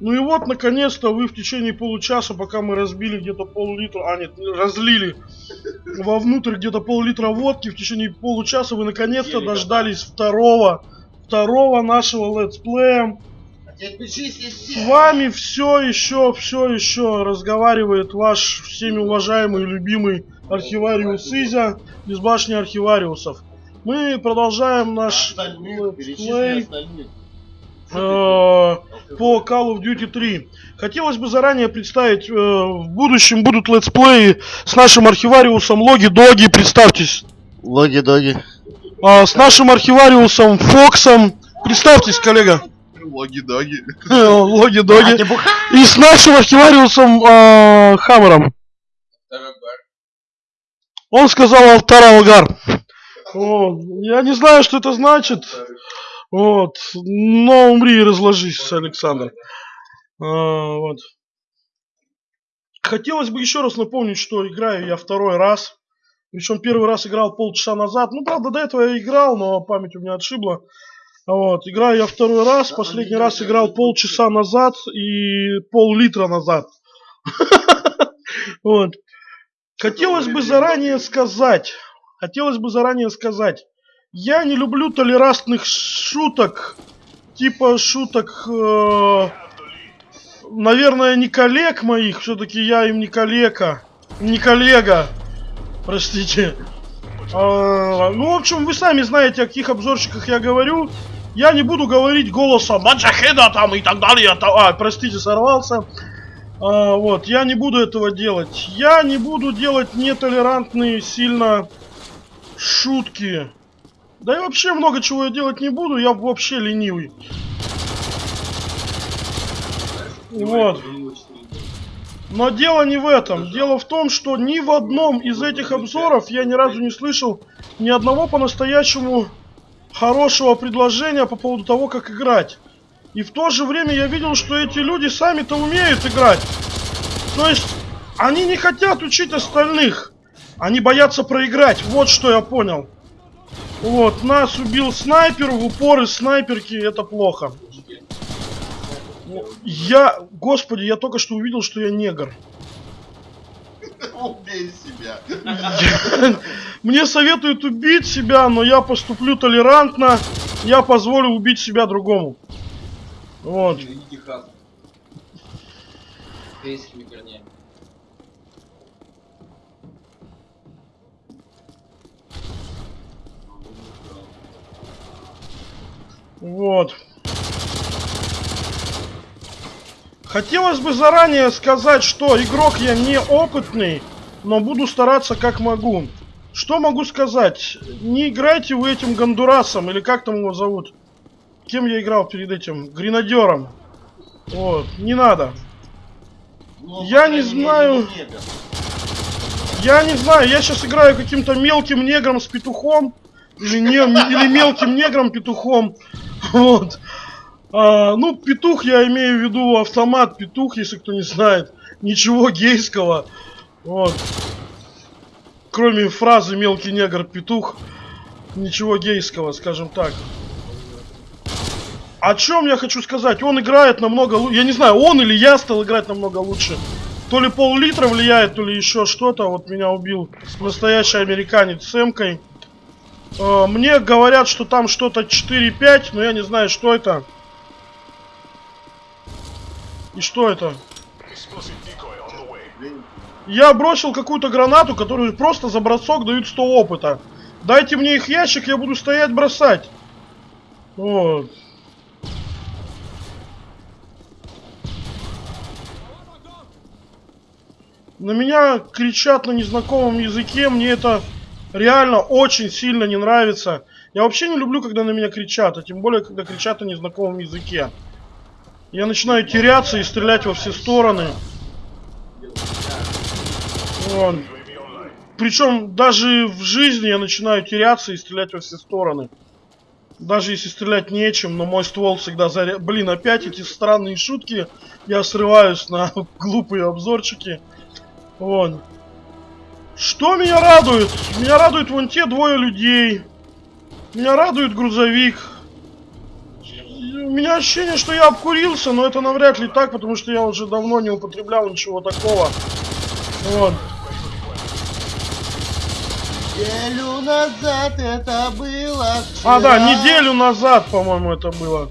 Ну и вот, наконец-то, вы в течение получаса, пока мы разбили где-то пол-литра, а нет, разлили вовнутрь где-то пол-литра водки, в течение получаса вы наконец-то дождались второго, второго нашего let's play я. С вами все еще, все еще разговаривает ваш всеми уважаемый и любимый архивариус Изя из башни архивариусов. Мы продолжаем наш let's play остальных. По Call of Duty 3. Хотелось бы заранее представить, э, в будущем будут летсплеи с нашим архивариусом Логи Доги, представьтесь. Логи-доги. А, с нашим архивариусом Фоксом. Представьтесь, коллега. Логи-доги. Логи Доги. ты буха? И с нашим архивариусом э, Хаммером. Он сказал Алтар Алгар. Вот. Я не знаю, что это значит. Вот. Но умри и разложись, Александр. А, вот. Хотелось бы еще раз напомнить, что играю я второй раз. Причем первый раз играл полчаса назад. Ну, правда, до этого я играл, но память у меня отшибла. Вот. Играю я второй раз. Последний раз играл полчаса назад и пол-литра назад. Вот. Хотелось бы заранее сказать, хотелось бы заранее сказать, я не люблю толерантных шуток, типа шуток, э, наверное, не коллег моих, все-таки я им не коллега, не коллега, простите. А, ну, в общем, вы сами знаете, о каких обзорщиках я говорю. Я не буду говорить голосом Маджахеда там и так далее. А, простите, сорвался. А, вот, я не буду этого делать. Я не буду делать нетолерантные сильно шутки. Да и вообще много чего я делать не буду, я вообще ленивый. Вот. Но дело не в этом. Дело в том, что ни в одном из этих обзоров я ни разу не слышал ни одного по-настоящему хорошего предложения по поводу того, как играть. И в то же время я видел, что эти люди сами-то умеют играть. То есть, они не хотят учить остальных. Они боятся проиграть. Вот что я понял. Вот, нас убил снайпер в упор из снайперки. Это плохо. Я, господи, я только что увидел, что я негр. Убей себя. Мне советуют убить себя, но я поступлю толерантно. Я позволю убить себя другому. Вот. Корейскими корнями. Вот. Хотелось бы заранее сказать, что игрок я не опытный, но буду стараться как могу. Что могу сказать? Не играйте вы этим Гондурасом, или как там его зовут? Кем я играл перед этим? Гренадером. Вот, не надо. Ну, Я не знаю. не. Я не знаю, я сейчас играю каким-то мелким негром с петухом. Или, не, или мелким негром петухом. Вот. А, ну, петух я имею в виду автомат петух, если кто не знает. Ничего гейского. Вот. Кроме фразы мелкий негр петух. Ничего гейского, скажем так. О чем я хочу сказать? Он играет намного лучше. Я не знаю, он или я стал играть намного лучше. То ли пол-литра влияет, то ли еще что-то. Вот меня убил настоящий американец с эмкой. Э, Мне говорят, что там что-то 4-5, но я не знаю, что это. И что это? Я бросил какую-то гранату, которую просто за бросок дают 100 опыта. Дайте мне их ящик, я буду стоять бросать. Вот. На меня кричат на незнакомом языке, мне это реально очень сильно не нравится. Я вообще не люблю, когда на меня кричат, а тем более, когда кричат на незнакомом языке. Я начинаю теряться и стрелять во все стороны. Вот. Причем даже в жизни я начинаю теряться и стрелять во все стороны. Даже если стрелять нечем, но мой ствол всегда заря... Блин, опять эти странные шутки. Я срываюсь на глупые обзорчики. Вон. Что меня радует? Меня радуют вон те двое людей. Меня радует грузовик. меня ощущение, что я обкурился, но это навряд ли так, потому что я уже давно не употреблял ничего такого. Вот. Неделю назад это было. А, да, вчера. неделю назад, по-моему, это было.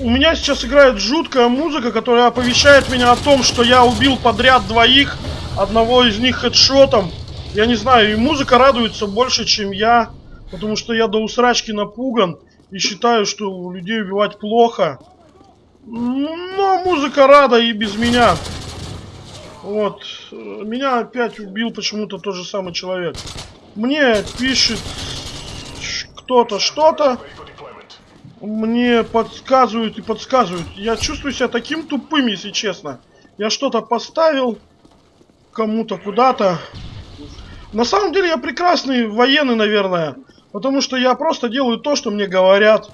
У меня сейчас играет жуткая музыка, которая оповещает меня о том, что я убил подряд двоих, одного из них хедшотом. Я не знаю, и музыка радуется больше, чем я, потому что я до усрачки напуган и считаю, что людей убивать плохо. Но музыка рада и без меня. Вот. Меня опять убил почему-то тот же самый человек. Мне пишет кто-то что-то. Мне подсказывают и подсказывают. Я чувствую себя таким тупым, если честно. Я что-то поставил кому-то куда-то. На самом деле я прекрасный военный, наверное. Потому что я просто делаю то, что мне говорят.